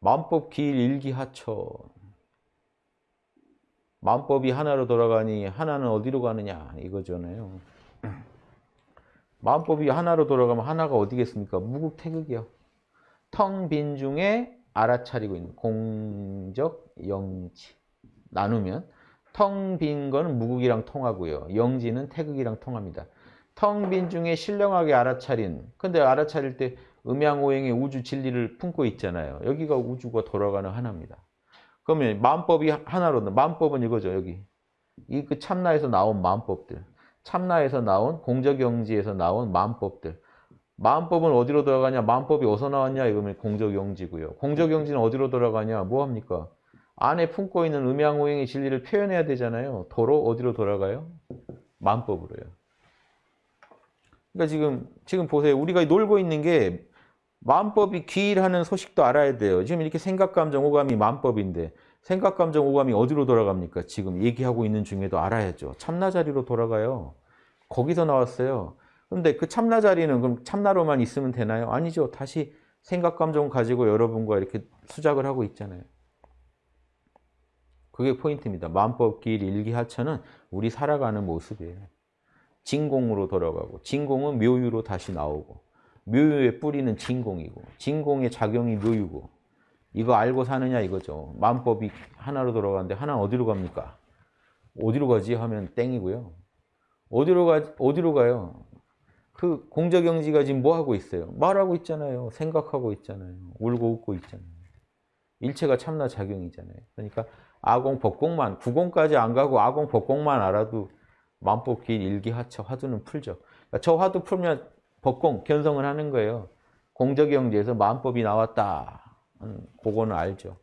만법 기일 일기하천. 만법이 하나로 돌아가니 하나는 어디로 가느냐 이거잖아요. 만법이 하나로 돌아가면 하나가 어디겠습니까? 무국태극이요. 텅 빈 중에 알아차리고 있는 공적 영지 나누면 텅 빈 거는 무국이랑 통하고요. 영지는 태극이랑 통합니다. 텅 빈 중에 신령하게 알아차린 근데 알아차릴 때 음양오행의 우주 진리를 품고 있잖아요. 여기가 우주가 돌아가는 하나입니다. 그러면 만법이 하나로 만법은 이거죠. 여기 이 그 참나에서 나온 만법들 참나에서 나온 공적영지에서 나온 만법들 만법은 어디로 돌아가냐? 만법이 어디서 나왔냐? 이거면 공적영지고요. 공적영지는 어디로 돌아가냐? 뭐합니까? 안에 품고 있는 음양오행의 진리를 표현해야 되잖아요. 도로 어디로 돌아가요? 만법으로요. 그러니까 지금 지금 보세요. 우리가 놀고 있는 게 만법이 기일하는 소식도 알아야 돼요. 지금 이렇게 생각, 감정, 오감이 만법인데 생각, 감정, 오감이 어디로 돌아갑니까? 지금 얘기하고 있는 중에도 알아야죠. 참나 자리로 돌아가요. 거기서 나왔어요. 근데 그 참나 자리는 그럼 참나로만 있으면 되나요? 아니죠. 다시 생각, 감정 가지고 여러분과 이렇게 수작을 하고 있잖아요. 그게 포인트입니다. 만법, 길, 일기 하천은 우리 살아가는 모습이에요. 진공으로 돌아가고 진공은 묘유로 다시 나오고 묘유의 뿌리는 진공이고 진공의 작용이 묘유고 이거 알고 사느냐 이거죠. 만법이 하나로 돌아가는데 하나는 어디로 갑니까? 어디로 가지 하면 땡이고요. 어디로 가 어디로 가요? 그 공적영지가 지금 뭐 하고 있어요? 말하고 있잖아요. 생각하고 있잖아요. 울고 웃고 있잖아요. 일체가 참나 작용이잖아요. 그러니까 아공 법공만 구공까지 안 가고 아공 법공만 알아도 만법길 일기하처 화두는 풀죠. 그러니까 저 화두 풀면 법공 견성을 하는 거예요. 공적영지에서 만법이 나왔다. 그거는 알죠.